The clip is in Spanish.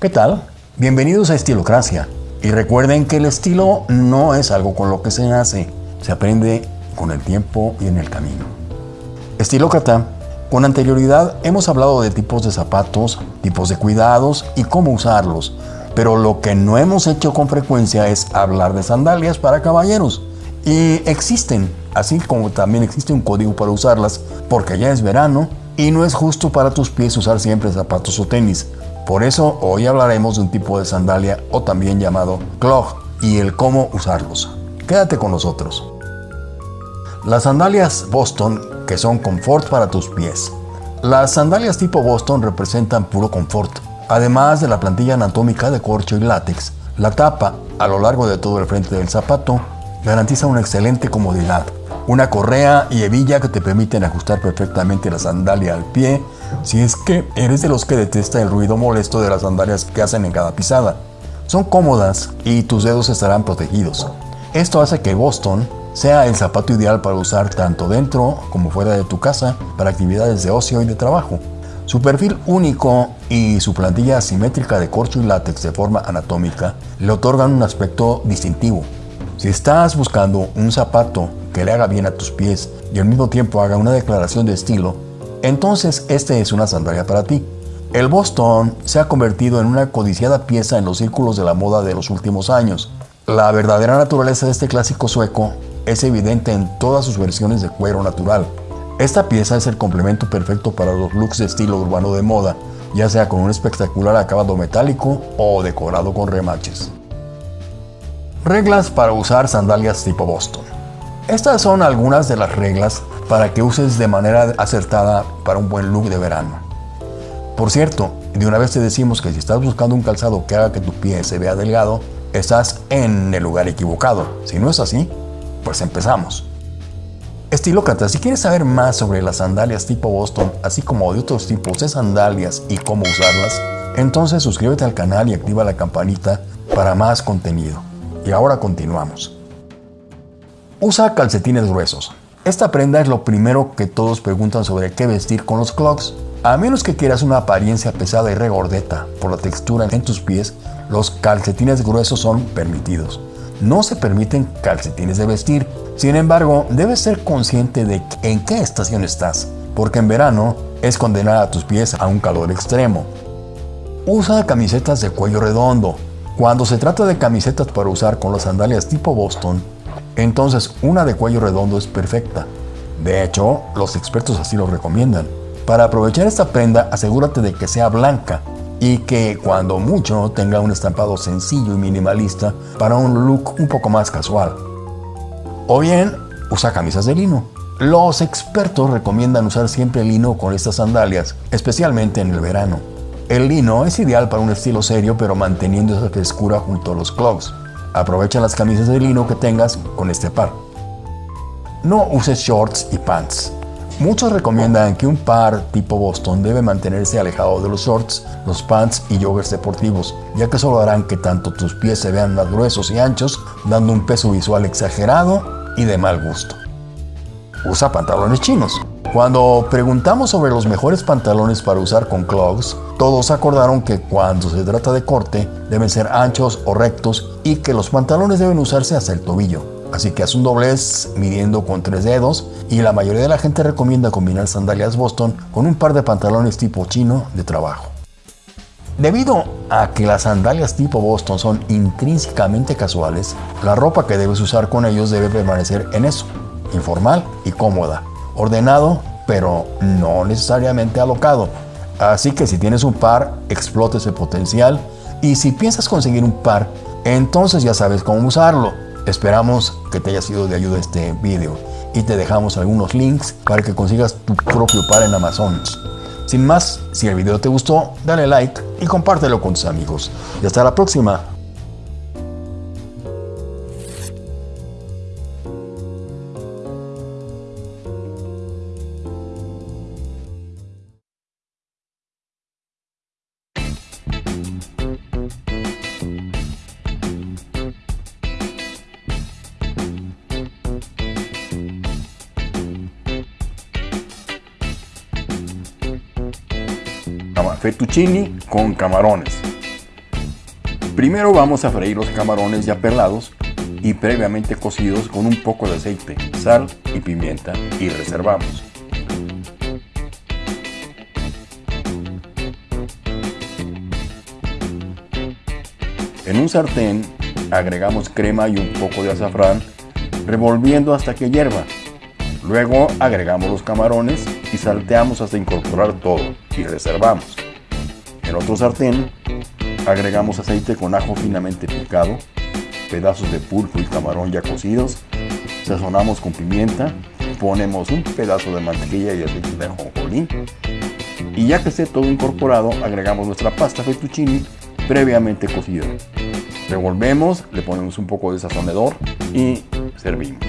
¿Qué tal? Bienvenidos a Estilocracia. Y recuerden que el estilo no es algo con lo que se nace, se aprende con el tiempo y en el camino. Estilócrata, con anterioridad hemos hablado de tipos de zapatos, tipos de cuidados y cómo usarlos, pero lo que no hemos hecho con frecuencia es hablar de sandalias para caballeros. Y existen, así como también existe un código para usarlas, porque ya es verano y no es justo para tus pies usar siempre zapatos o tenis. Por eso hoy hablaremos de un tipo de sandalia o también llamado clog y el cómo usarlos. Quédate con nosotros. Las sandalias Boston, que son confort para tus pies. Las sandalias tipo Boston representan puro confort. Además de la plantilla anatómica de corcho y látex, la tapa a lo largo de todo el frente del zapato garantiza una excelente comodidad. Una correa y hebilla que te permiten ajustar perfectamente la sandalia al pie si es que eres de los que detesta el ruido molesto de las sandalias que hacen en cada pisada. Son cómodas y tus dedos estarán protegidos. Esto hace que Boston sea el zapato ideal para usar tanto dentro como fuera de tu casa para actividades de ocio y de trabajo. Su perfil único y su plantilla asimétrica de corcho y látex de forma anatómica le otorgan un aspecto distintivo. Si estás buscando un zapato que le haga bien a tus pies y al mismo tiempo haga una declaración de estilo, entonces este es una sandalia para ti. El Boston se ha convertido en una codiciada pieza en los círculos de la moda de los últimos años. La verdadera naturaleza de este clásico sueco es evidente en todas sus versiones de cuero natural. Esta pieza es el complemento perfecto para los looks de estilo urbano de moda, ya sea con un espectacular acabado metálico o decorado con remaches. Reglas para usar sandalias tipo Boston. Estas son algunas de las reglas para que uses de manera acertada para un buen look de verano. Por cierto, de una vez te decimos que si estás buscando un calzado que haga que tu pie se vea delgado, estás en el lugar equivocado. Si no es así, pues empezamos. Estilócrata, si quieres saber más sobre las sandalias tipo Boston, así como de otros tipos de sandalias y cómo usarlas, entonces suscríbete al canal y activa la campanita para más contenido. Y ahora continuamos. Usa calcetines gruesos. Esta prenda es lo primero que todos preguntan sobre qué vestir con los clogs. A menos que quieras una apariencia pesada y regordeta por la textura en tus pies, los calcetines gruesos son permitidos. No se permiten calcetines de vestir, sin embargo, debes ser consciente de en qué estación estás, porque en verano es condenar a tus pies a un calor extremo. Usa camisetas de cuello redondo. Cuando se trata de camisetas para usar con las sandalias tipo Boston, entonces una de cuello redondo es perfecta. De hecho, los expertos así lo recomiendan. Para aprovechar esta prenda, asegúrate de que sea blanca y que cuando mucho tenga un estampado sencillo y minimalista para un look un poco más casual. O bien, usa camisas de lino. Los expertos recomiendan usar siempre lino con estas sandalias, especialmente en el verano. El lino es ideal para un estilo serio pero manteniendo esa frescura junto a los clogs. Aprovecha las camisas de lino que tengas con este par. No uses shorts y pants. Muchos recomiendan que un par tipo Boston debe mantenerse alejado de los shorts, los pants y joggers deportivos, ya que solo harán que tanto tus pies se vean más gruesos y anchos, dando un peso visual exagerado y de mal gusto. Usa pantalones chinos. Cuando preguntamos sobre los mejores pantalones para usar con clogs, todos acordaron que cuando se trata de corte deben ser anchos o rectos y que los pantalones deben usarse hasta el tobillo. Así que haz un doblez midiendo con tres dedos y la mayoría de la gente recomienda combinar sandalias Boston con un par de pantalones tipo chino de trabajo. Debido a que las sandalias tipo Boston son intrínsecamente casuales, la ropa que debes usar con ellos debe permanecer en eso, informal y cómoda, ordenado pero no necesariamente alocado. Así que si tienes un par, explote ese potencial y si piensas conseguir un par, entonces ya sabes cómo usarlo. Esperamos que te haya sido de ayuda este video y te dejamos algunos links para que consigas tu propio par en Amazon. Sin más, si el video te gustó, dale like y compártelo con tus amigos. Y hasta la próxima. Fettuccini con camarones. Primero vamos a freír los camarones ya pelados y previamente cocidos con un poco de aceite, sal y pimienta y reservamos. En un sartén agregamos crema y un poco de azafrán, revolviendo hasta que hierva. Luego agregamos los camarones y salteamos hasta incorporar todo y reservamos. En otro sartén agregamos aceite con ajo finamente picado, pedazos de pulpo y camarón ya cocidos, sazonamos con pimienta, ponemos un pedazo de mantequilla y aceite de ajonjolí y ya que esté todo incorporado agregamos nuestra pasta fettuccine previamente cocida. Revolvemos, le ponemos un poco de sazonador y servimos.